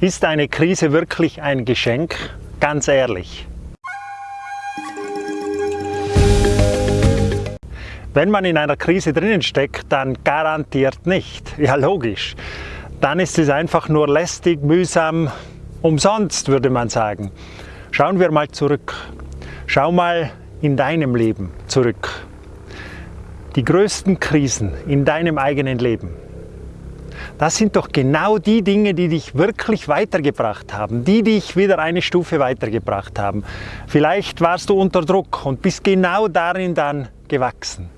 Ist eine Krise wirklich ein Geschenk? Ganz ehrlich. Wenn man in einer Krise drinnen steckt, dann garantiert nicht. Ja, logisch. Dann ist es einfach nur lästig, mühsam, umsonst, würde man sagen. Schauen wir mal zurück. Schau mal in deinem Leben zurück. Die größten Krisen in deinem eigenen Leben. Das sind doch genau die Dinge, die dich wirklich weitergebracht haben, die dich wieder eine Stufe weitergebracht haben. Vielleicht warst du unter Druck und bist genau darin dann gewachsen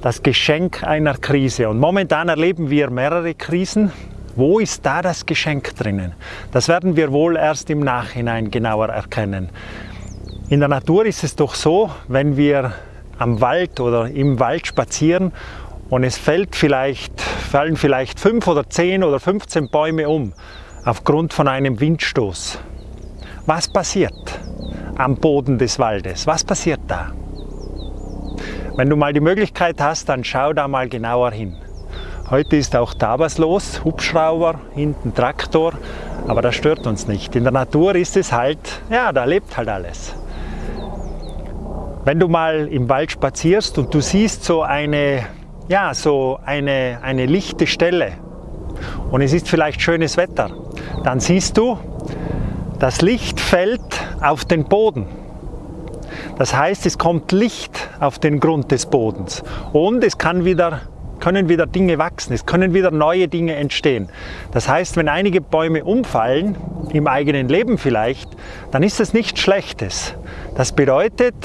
das Geschenk einer Krise. Und momentan erleben wir mehrere Krisen. Wo ist da das Geschenk drinnen? Das werden wir wohl erst im Nachhinein genauer erkennen. In der Natur ist es doch so, wenn wir am Wald oder im Wald spazieren und es fällt vielleicht, fallen vielleicht fünf oder zehn oder 15 Bäume um aufgrund von einem Windstoß. Was passiert am Boden des Waldes? Was passiert da? Wenn du mal die Möglichkeit hast, dann schau da mal genauer hin. Heute ist auch da was los, Hubschrauber, hinten Traktor, aber das stört uns nicht. In der Natur ist es halt, ja, da lebt halt alles. Wenn du mal im Wald spazierst und du siehst so eine, ja, so eine, eine lichte Stelle und es ist vielleicht schönes Wetter, dann siehst du, das Licht fällt auf den Boden. Das heißt, es kommt Licht auf den Grund des Bodens und es kann wieder, können wieder Dinge wachsen, es können wieder neue Dinge entstehen. Das heißt, wenn einige Bäume umfallen, im eigenen Leben vielleicht, dann ist das nichts Schlechtes. Das bedeutet,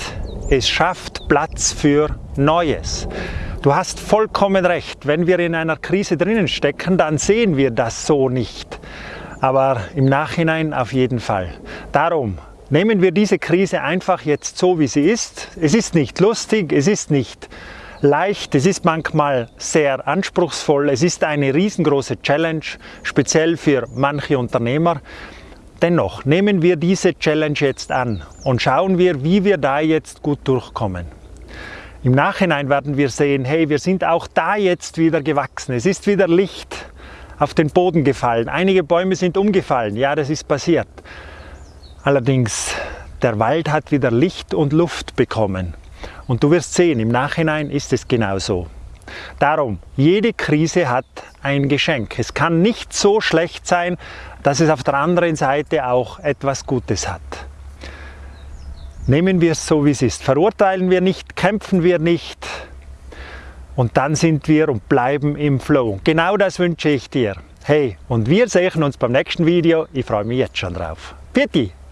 es schafft Platz für Neues. Du hast vollkommen recht, wenn wir in einer Krise drinnen stecken, dann sehen wir das so nicht. Aber im Nachhinein auf jeden Fall. Darum Nehmen wir diese Krise einfach jetzt so, wie sie ist. Es ist nicht lustig, es ist nicht leicht, es ist manchmal sehr anspruchsvoll, es ist eine riesengroße Challenge, speziell für manche Unternehmer. Dennoch nehmen wir diese Challenge jetzt an und schauen wir, wie wir da jetzt gut durchkommen. Im Nachhinein werden wir sehen, hey, wir sind auch da jetzt wieder gewachsen. Es ist wieder Licht auf den Boden gefallen. Einige Bäume sind umgefallen. Ja, das ist passiert. Allerdings, der Wald hat wieder Licht und Luft bekommen. Und du wirst sehen, im Nachhinein ist es genauso. Darum, jede Krise hat ein Geschenk. Es kann nicht so schlecht sein, dass es auf der anderen Seite auch etwas Gutes hat. Nehmen wir es so, wie es ist. Verurteilen wir nicht, kämpfen wir nicht. Und dann sind wir und bleiben im Flow. Genau das wünsche ich dir. Hey, und wir sehen uns beim nächsten Video. Ich freue mich jetzt schon drauf. Pfiat